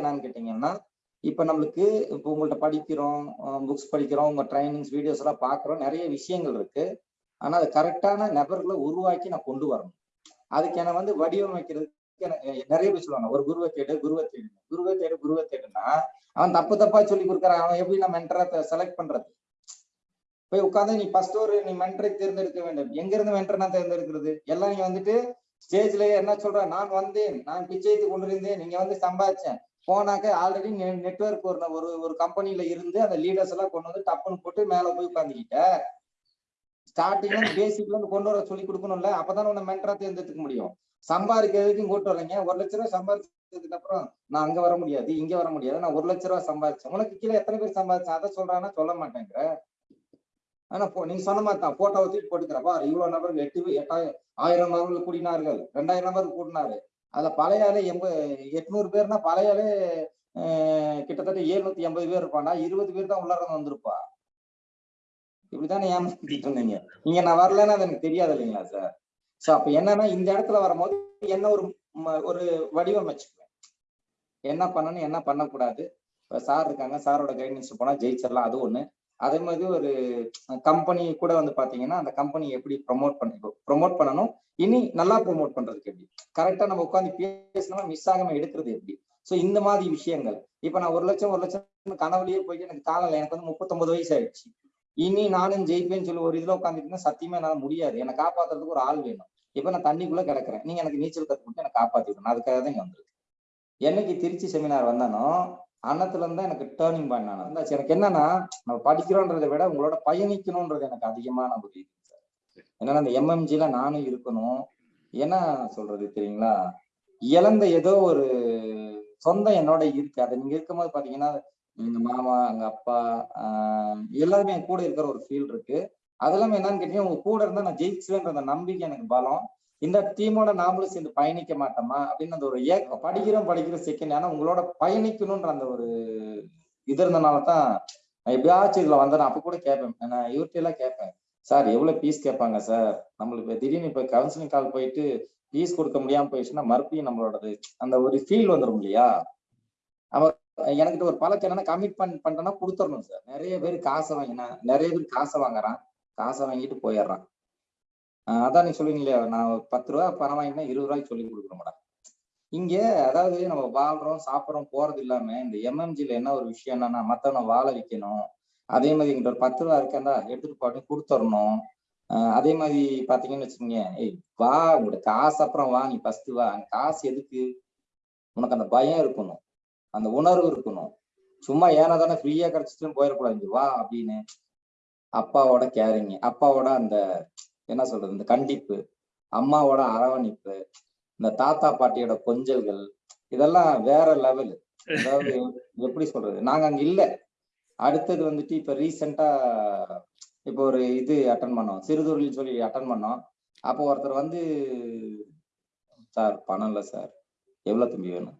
என்னன்னு கேட்டீங்கன்னா இப்ப நம்மளுக்கு இப்போ உங்கள்ட்ட படிக்கிறோம் புக்ஸ் படிக்கிறோம் உங்க ட்ரைனிங்ஸ் வீடியோஸ் எல்லாம் பாக்குறோம் நிறைய விஷயங்கள் இருக்கு. ஆனா அது கரெக்டான நபர்களை உருவாக்கி நான் கொண்டு வரணும். அதுக்கு என்ன வந்து வடிவமைக்கிறதுக்கு நிறைய பேர் சொல்லுவாங்க ஒரு குருவை தேடு குருவை தேடு. குருவை தேடு குருவை தேடுனா அவன் தப்பு தப்பா சொல்லி கொடுக்குறான் அவன் எப்படி நான் மென்டரை செலக்ட் பண்றது? போய் உட்காந்து நீ ஃபர்ஸ்ட் ஒரு நீ மென்டரை தேர்ந்தெடுக்க வேண்டும். எங்க இருந்து மென்டர் நான் தேர்ந்தெடுக்கிறது? எல்லாம் நீ வந்துட்டு ஸ்டேஜ்ல என்ன சொல்ற? நான் வந்தேன் நான் பிச்சைத்து கொண்டிருந்தேன் நீங்க வந்து சம்பாதிச்சேன். போனாக்க ஆல்ரெடி நெட்ஒர்க் ஒரு ஒரு ஒரு கம்பெனில இருந்து அந்த லீடர்ஸ் எல்லாம் கொண்டு வந்து டப்புன்னு போட்டு மேல போய் உட்காந்துக்கிட்ட ஸ்டார்டிங்ல பேசிக்ல இருந்து கொண்டு வர சொல்லி கொடுக்கணும்ல அப்பதான் உன்னை மென்டரா தேர்ந்தெடுக்க முடியும். சம்பாதிக்கிறதுக்கும் கூட்டு வரீங்க ஒரு லட்ச ரூபாய் சம்பாதிச்சதுக்கு அப்புறம் நான் அங்க வர முடியாது இங்க வர முடியாது. நான் ஒரு லட்ச ரூபாய் சம்பாதிச்சேன். உனக்கு கீழே எத்தனை பேர் சம்பாதிச்சேன்? அதை சொல்றான்னா சொல்ல மாட்டேங்கிற. ஆனா நீங்க சொன்ன மாதிரி தான் போட்டோ தூக்கி போட்டுக்கிறப்பா இவ்வளவு நபர்கள் எட்டு எட்டாயிரம் ஆயிரம் நபர்கள் கூடினார்கள் ரெண்டாயிரம் நபர்கள் கூடினாரு. அதுல பழைய ஆளு எண்பது எட்நூறு பேர்னா பழைய ஆளு கிட்டத்தட்ட எழுநூத்தி எண்பது பேர் இருப்பாண்டா இருபது பேர் தான் உள்ளார வந்திருப்பா. இப்படித்தானே ஏமாத்திட்டு இருந்தீங்க? நீங்க நான் வரலன்னா அது எனக்கு தெரியாது இல்லைங்களா சார் சோ அப்ப என்னன்னா இந்த இடத்துல வரும்போது என்ன ஒரு ஒரு வடிவமைச்சுக்குவேன் என்ன பண்ணணும் என்ன பண்ணக்கூடாது? இப்ப சார் இருக்காங்க. சாரோட கைடன்ஸ் போனா ஜெயிச்சிடலாம் அது ஒண்ணு. அதே மாதிரி ஒரு கம்பெனி கூட வந்து பாத்தீங்கன்னா அந்த கம்பெனி எப்படி ப்ரொமோட் பண்ண ப்ரொமோட் பண்ணணும் இனி நல்லா ப்ரொமோட் பண்றதுக்கு எப்படி? கரெக்டா நம்ம உட்காந்து பேசினா மிஸ் ஆகாம எடுக்கிறது எப்படி? சோ இந்த மாதிரி விஷயங்கள். இப்ப நான் ஒரு லட்சம் ஒரு லட்சம் கனவுலயே போயிட்டு எனக்கு காலம் எனக்கு வந்து முப்பத்தொன்பது வயசு ஆயிடுச்சு. இனி நானும் ஜெயிப்பேன்னு சொல்லி ஒரு இதுல உட்காந்துட்டு சத்தியமா என்னால முடியாது. என்னை காப்பாத்துறதுக்கு ஒரு ஆள் வேணும். இப்ப நான் தண்ணிக்குள்ள கிடக்குறேன். நீங்க எனக்கு நீச்சல் கத்து கொடுத்து எனக்கு காப்பாத்தி விடணும். அதுக்காக தான் இங்க வந்திருக்கு என்னைக்கு திருச்சி செமினார் வந்தானோ அன்னத்துல இருந்தா எனக்கு டேர்னிங் பாயிண்ட் நான் எனக்கு என்னன்னா நம்ம படிக்கிறோன்றதை விட உங்களோட பயணிக்கணும்ன்றது எனக்கு அதிகமான ஒரு இது. சார் என்னன்னா அந்த எம்எம்ஜில நானும் இருக்கணும். என்ன சொல்றது தெரியுங்களா? இழந்த ஏதோ ஒரு சொந்தம் என்னோட இருக்கு. அதை நீங்க இருக்கும்போது பாத்தீங்கன்னா எங்க மாமா எங்க அப்பா ஆஹ் எல்லாருமே என் கூட இருக்கிற ஒரு ஃபீல் இருக்கு. அதெல்லாம் என்னன்னு கேட்டீங்கன்னா உங்க கூட இருந்தா நான் ஜெயிச்சுவேன்ற அந்த நம்பிக்கை எனக்கு பலம். இந்த டீமோட நாமளும் சேர்ந்து பயணிக்க மாட்டோமா? அப்படின்னு அந்த ஒரு ஏக்கம். படிக்கிறோம் படிக்கிற செகண்ட் ஆனா உங்களோட பயணிக்கணும்ன்ற அந்த ஒரு இது இருந்தனால தான் நான் எப்படியாச்சும் இதுல வந்தேன். அப்ப கூட கேட்பேன். நான் இவர்கிட்ட எல்லாம் கேட்பேன். சார் எவ்வளவு ஃபீஸ் கேட்பாங்க சார்? நம்மளுக்கு திடீர்னு இப்ப கவுன்சிலிங் கால் போயிட்டு ஃபீஸ் கொடுக்க முடியாம போயிடுச்சுன்னா மறுபடியும் நம்மளோடது அந்த ஒரு ஃபீல் வந்துடும் இல்லையா? அவர் எனக்கிட்ட ஒரு பழக்கம் என்னன்னா கமிட்மெண்ட் பண்ணிட்டேன்னா கொடுத்துடணும் சார். நிறைய பேர் காசை வாங்கினா நிறைய பேர் காசை வாங்குறான். காசை வாங்கிட்டு போயிடுறான். அதான் நீ சொல்லுவீங்க இல்லையா? நான் பத்து ரூபா பணம் வாங்கினா இருபது ரூபாய்க்கு சொல்லி கொடுக்குறோம்டா இங்க அதாவது நம்ம வாழ்றோம் சாப்பிட்றோம் போறது இல்லாம இந்த எம்எம்ஜில என்ன ஒரு விஷயம் என்னன்னா மத்தவனை வாழ வைக்கணும். அதே மாதிரி எங்கிட்ட ஒரு பத்து ரூபா இருக்கேன்டா எடுத்துட்டு போட்டு கொடுத்துடணும் அதே மாதிரி பாத்தீங்கன்னு வச்சுக்கோங்க ஏய் வா உங்களோட காசு அப்புறம் வா நீ ஃபர்ஸ்ட் வா. காசு எதுக்கு? உனக்கு அந்த பயம் இருக்கணும். அந்த உணர்வு இருக்கணும். சும்மா ஏனா தானே ஃப்ரீயா கிடைச்சிட்டு போயிடக்கூடாது. வா அப்படின்னு அப்பாவோட கேரிங் அப்பாவோட அந்த என்ன சொல்றது இந்த கண்டிப்பு அம்மாவோட அரவணைப்பு இந்த தாத்தா பாட்டியோட கொஞ்சல்கள் இதெல்லாம் வேற லெவல் அதாவது எப்படி சொல்றது நாங்க அங்க இல்லை. அடுத்தது வந்துட்டு இப்ப ரீசெண்டா இப்போ ஒரு இது அட்டன் பண்ணோம். சிறுதொழில் சொல்லி அட்டன் பண்ணோம். அப்போ ஒருத்தர் வந்து சார் பணம் இல்ல சார். எவ்வளவு தம்பி வேணும்?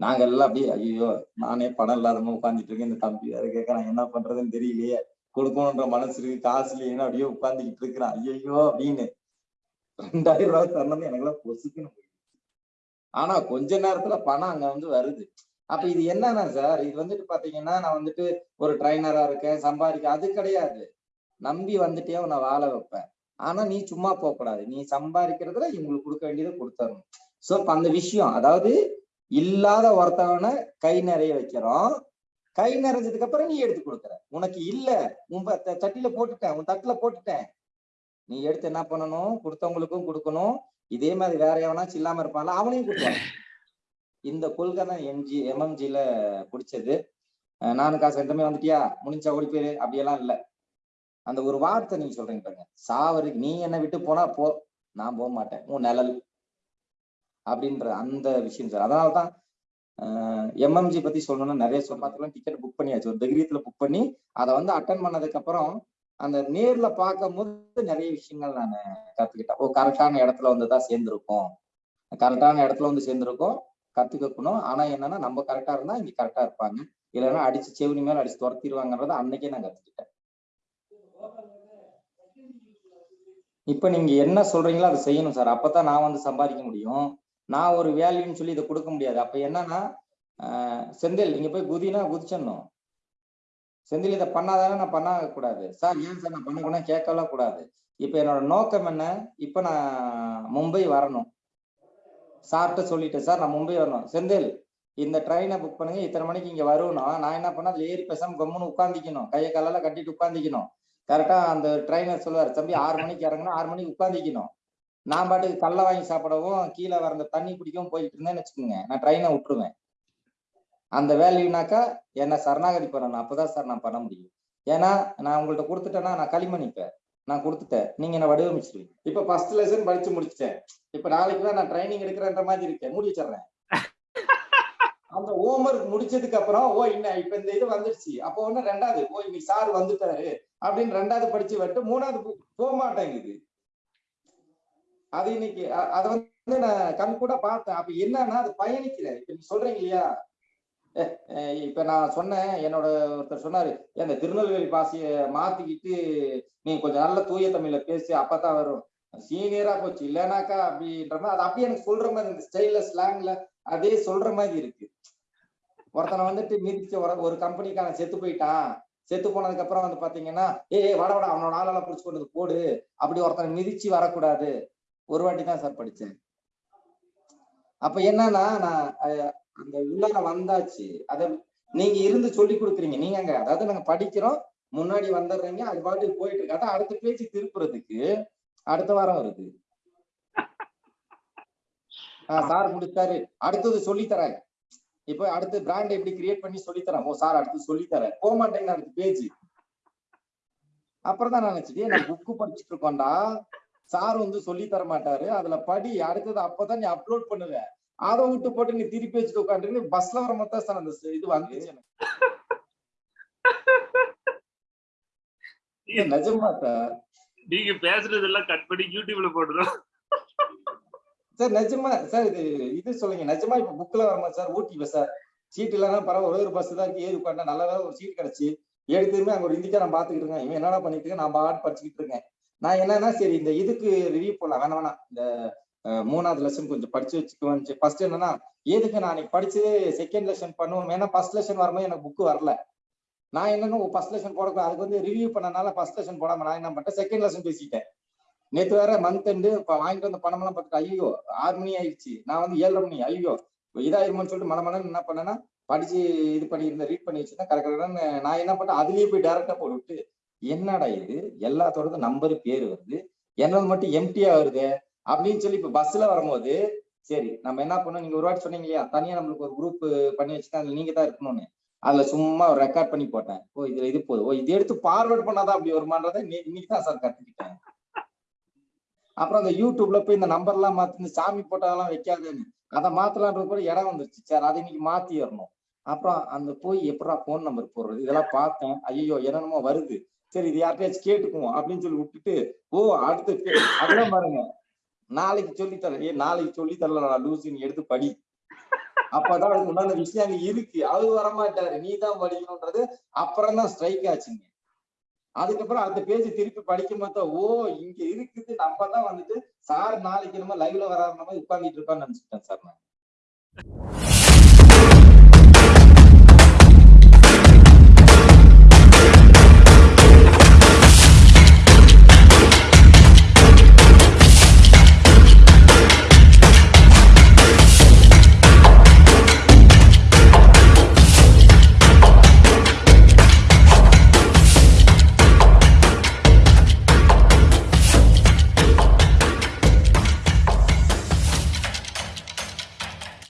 நாங்க எல்லாம் அப்படியே ஐயோ நானே பணம் இல்லாதமா உட்காந்துட்டு இருக்கேன். இந்த தம்பி வேற கேட்கறான் என்ன பண்றதுன்னு தெரியலையே. கொடுக்கணுன்ற மனசு இருக்கு. காசு இல்லைன்னு அப்படியே உட்காந்துக்கிட்டு இருக்கிறான். ஐயோ அப்படின்னு. ரெண்டாயிரம் ரூபாய் தரணும் எனக்கு எல்லாம் பொசுக்கணும் ஆனா கொஞ்ச நேரத்துல பணம் அங்க வந்து வருது. அப்ப இது என்னன்னா சார் இது வந்துட்டு பாத்தீங்கன்னா நான் வந்துட்டு ஒரு ட்ரைனரா இருக்கேன் சம்பாதிக்க அது கிடையாது. நம்பி வந்துட்டே உன்னை வாழ வைப்பேன். ஆனா நீ சும்மா போக கூடாது. நீ சம்பாதிக்கிறதுல இவங்களுக்கு கொடுக்க வேண்டியதை கொடுத்தரணும் சோ இப்ப அந்த விஷயம் அதாவது இல்லாத ஒருத்தவனை கை நிறைய வைக்கிறோம். கை நிறைஞ்சதுக்கு அப்புறம் நீ எடுத்து கொடுக்குற. உனக்கு இல்ல உன் தட்டில போட்டுட்டேன் உன் தட்டுல போட்டுட்டேன். நீ எடுத்து என்ன பண்ணணும்? கொடுத்தவங்களுக்கும் கொடுக்கணும். இதே மாதிரி வேற எவனாச்சும் இல்லாம இருப்பான்ல அவனையும் கொடுக்கலாம் இந்த கொள்கை தான் எம்ஜி எம்எம்ஜில பிடிச்சது நானும் காசு எந்தமே வந்துட்டியா? முடிஞ்சா ஓடி போயிரு. அப்படியெல்லாம் இல்லை. அந்த ஒரு வார்த்தை நீங்க சொல்றீங்க பாருங்க. சாவருக்கு நீ என்ன விட்டு போனா போ. நான் போக மாட்டேன். உன் நிழல். அப்படின்ற அந்த விஷயம் சார். அதனாலதான் எம்எம்ஜி பத்தி சொல்லணும்னா நிறைய சொல்லாத்துலாம் டிக்கெட் புக் பண்ணியாச்சு. ஒரு தைரியத்துல புக் பண்ணி அதை வந்து அட்டன் பண்ணதுக்கு அப்புறம் அந்த நேர்ல பார்க்கும் போது நிறைய விஷயங்கள் நான் கத்துக்கிட்டேன். ஓ கரெக்டான இடத்துல வந்து தான் சேர்ந்திருக்கோம். கரெக்டான இடத்துல வந்து சேர்ந்திருக்கோம். கத்துக்கணும் ஆனா என்னன்னா நம்ம கரெக்டா இருந்தா இங்க கரெக்டா இருப்பாங்க. இல்லைன்னா அடிச்சு செவனி மேல அடிச்சு துரத்திடுவாங்கன்றத அன்னைக்கே நான் கத்துக்கிட்டேன். இப்ப நீங்க என்ன சொல்றீங்களோ அதை செய்யணும் சார். அப்பதான் நான் வந்து சம்பாதிக்க முடியும். நான் ஒரு வேல்யூன்னு சொல்லி இதை கொடுக்க முடியாது. அப்ப என்னன்னா செந்தில் நீங்க போய் குதினா குதிச்சிடணும். செந்தில் இதை பண்ணாதானே நான் பண்ண கூடாது சார் ஏன் சார் நான் பண்ணக்கூடாது கேட்கலாம் கூடாது. இப்ப என்னோட நோக்கம் என்ன? இப்ப நான் மும்பை வரணும். சார்கிட்ட சொல்லிட்டேன் சார் நான் மும்பை வரணும். செந்தில் இந்த ட்ரெயினை புக் பண்ணுங்க இத்தனை மணிக்கு இங்க வருவணும் நான் என்ன பண்ண அதுல ஏறி பேசாம கம்முன்னு உட்காந்துக்கணும் கையை காலெல்லாம் கட்டிட்டு உட்காந்துக்கணும் கரெக்டா அந்த ட்ரெயினர் சொல்லுவார் தம்பி ஆறு மணிக்கு இறங்கணும் ஆறு மணிக்கு உட்காந்துக்கணும் நான் பாட்டுக்கு கல்லை வாங்கி சாப்பிடவும் கீழே வர அந்த தண்ணி குடிக்கவும் போயிட்டு இருந்தேன்னு வச்சுக்கோங்க நான் ட்ரெயினை விட்டுருவேன். அந்த வேல்யூனாக்கா என்ன சரணாகதி பண்ணணும். அப்பதான் சார் நான் பண்ண முடியும். ஏன்னா நான் உங்கள்கிட்ட கொடுத்துட்டேன்னா நான் களிமணிப்பேன் நான் கொடுத்துட்டேன். நீங்க என்ன வடிவமைச்சிருவீங்க? இப்ப ஃபர்ஸ்ட் லெசன் படிச்சு முடிச்சிட்டேன். இப்ப நாளைக்கு தான் நான் ட்ரைனிங் எடுக்கிறேன்ற மாதிரி இருக்கேன். மூடி வச்சிடுறேன். அந்த ஹோம்ஒர்க் முடிச்சதுக்கு அப்புறம் ஓ இன்ன இப்ப இந்த இது வந்துருச்சு. அப்போ ஒண்ணு ரெண்டாவது ஓ இன்னைக்கு சார் வந்துட்டாரு. அப்படின்னு ரெண்டாவது படிச்சு விட்டு மூணாவது போக மாட்டேங்குது அது இன்னைக்கு அதை வந்து நான் கண் கூட பார்த்தேன். அப்ப என்னன்னா அது பயணிக்கல இப்ப நீங்க சொல்றீங்க இல்லையா? இப்ப நான் சொன்னேன் என்னோட ஒருத்தர் சொன்னாரு அந்த திருநெல்வேலி பாசிய மாத்திக்கிட்டு நீ கொஞ்சம் நல்ல தூய தமிழ்ல பேசி அப்பதான் வரும். சீனியரா போச்சு இல்லைனாக்கா அப்படின்ற மாதிரி அது அப்படியே எனக்கு சொல்ற மாதிரி இந்த ஸ்டைல்ல ஸ்லாங்ல அதே சொல்ற மாதிரி இருக்கு. ஒருத்தனை வந்துட்டு மிதிச்ச ஒரு கம்பெனிக்கான செத்து போயிட்டான் செத்து போனதுக்கு அப்புறம் வந்து பாத்தீங்கன்னா ஏய் வட வட அவனோட ஆளால புடிச்சு கொண்டு வந்து போடு அப்படி ஒருத்தனை மிதிச்சு வரக்கூடாது. ஒரு வாட்டி தான் சார் படிச்சேன். அப்ப என்னன்னா நான் அந்த உள்ளார வந்தாச்சு. அத நீங்க இருந்து சொல்லி கொடுக்குறீங்க. நீங்க அங்க அதாவது நாங்க படிக்கிறோம். முன்னாடி வந்துடுறீங்க அது பாட்டுக்கு போயிட்டு இருக்கு. அதான் அடுத்த பேச்சு திருப்புறதுக்கு அடுத்த வாரம் வருது. சார் முடிச்சாரு. அடுத்தது சொல்லி தரேன் இப்போ அடுத்து பிராண்ட் எப்படி கிரியேட் பண்ணி சொல்லி தரேன் ஓ சார் அடுத்து சொல்லி தரேன் போக மாட்டேங்க அடுத்த பேஜ் அப்புறம் தான் நான் நினைச்சிட்டு நான் புக்கு படிச்சுட்டு இருக்கோம்டா. சார் வந்து சொல்லி தர மாட்டாரு. அதுல படி அடுத்தது அப்பதான் நீ அப்லோட் பண்ணுவேன் அதை விட்டு போட்டு நீ திருப்பி வச்சுட்டு உட்காந்துட்டு பஸ்ல வர மொத்தம் சார் அந்த இது வந்துச்சு எனக்கு. நிஜமா சார் நீங்க பேசுறதெல்லாம் கட் பண்ணி யூடியூப்ல போடுறோம் சார் நிஜமா சார் இது இது சொல்லுங்க. நிஜமா இப்ப புக்ல வரமா சார் ஊட்டி சார் சீட் இல்லைன்னா பரவாயில்ல ஒரே ஒரு பஸ் தான் இருக்கு. ஏறி உட்காந்தா நல்ல வேலை ஒரு சீட் கிடைச்சு. எடுத்துமே அங்க ஒரு இந்திக்காரன் பாத்துக்கிட்டு இருக்கேன். இவன் என்னடா பண்ணிட்டு இருக்கேன்? நான் பாட்டு படிச்சுக்கிட்டு இருக்கேன். நான் என்னன்னா சரி இந்த இதுக்கு ரிவ்யூ போடலாம். வேணாம் வேணாம். இந்த மூணாவது லெசன் கொஞ்சம் படிச்சு வச்சுக்குவேன் ஃபர்ஸ்ட் என்னன்னா எதுக்கு நான் அன்னைக்கு படிச்சு செகண்ட் லெசன் பண்ணுவோம் ஏன்னா ஃபர்ஸ்ட் லெசன் வரும்போது எனக்கு புக் வரல. நான் என்னன்னு ஃபர்ஸ்ட் லெசன் போடக்கூடாது. அதுக்கு வந்து ரிவ்யூ பண்ணனால ஃபர்ஸ்ட் லெசன் போடாம நான் என்ன பண்ணிட்டேன்? செகண்ட் லெசன் பேசிட்டேன். நேற்று வேற மந்த் எண்டு வாங்கிட்டு வந்த பணமெல்லாம் பார்த்துட்டு ஐயோ ஆறு மணி ஆயிடுச்சு. நான் வந்து ஏழரை மணி ஐயோ இதாயிருமோன்னு சொல்லிட்டு மனமனன்னு என்ன பண்ணேன்னா படிச்சு இது பண்ணியிருந்தேன் ரீட் பண்ணி வச்சுருந்தேன் கரெக்டாக நான் என்ன பண்ணேன் அதுலயே போய் டேரக்டா போட்டு விட்டு என்னடா இது? எல்லாத்தோடது நம்பரு பேர் வருது. என்னது மட்டும் எம்டியா வருது? அப்படின்னு சொல்லி இப்ப பஸ்ல வரும்போது சரி நம்ம என்ன பண்ணோம் நீங்க ஒரு வாட்டி சொன்னீங்க இல்லையா தனியா நம்மளுக்கு ஒரு குரூப் பண்ணி வச்சுட்டா அதுல நீங்க தான் இருக்கணும்னு. அதுல சும்மா ஒரு ரெக்கார்ட் பண்ணி போட்டேன். ஓ இதுல இது போதும். ஓ இது எடுத்து ஃபார்வர்ட் பண்ணாதான் அப்படி வருமானதை இன்னைக்கு தான் சார் கத்துக்கிட்டேன். அப்புறம் அந்த யூடியூப்ல போய் இந்த நம்பர் எல்லாம் மாத்தி சாமி போட்டதெல்லாம் வைக்காதுன்னு. அதை மாத்தலான்ற கூட இடம் வந்துருச்சு. சார் அதை இன்னைக்கு மாத்திடணும் அப்புறம் அந்த போய் எப்படா போன் நம்பர் போடுறது? இதெல்லாம் பார்த்தேன். ஐயோ என்னென்னமோ வருது. சரி இது யார்கிட்டயாச்சும் கேட்டுக்குவோம் அப்படின்னு சொல்லி விட்டுட்டு ஓ அடுத்து அதெல்லாம் பாருங்க. நாளைக்கு சொல்லித்தரேன் ஏ நாளைக்கு சொல்லி தரல நான் எடுத்து படி. அப்பதான் அதுக்கு உண்டான விஷயம் அங்க இருக்கு. அது வரமாட்டாரு. நீ தான் படிக்கணும்ன்றது. அப்புறம் தான் ஸ்ட்ரைக் ஆச்சுங்க. அதுக்கப்புறம் அந்த பேஜ் திருப்பி படிக்கும் போது ஓ இங்க இருக்குது. நம்ம தான் வந்துட்டு சார் நாளைக்கு நம்ம லைவ்ல வராம உட்காந்துட்டு இருப்பான்னு நினைச்சுட்டேன் நினைச்சிட்டேன் சார் நான்.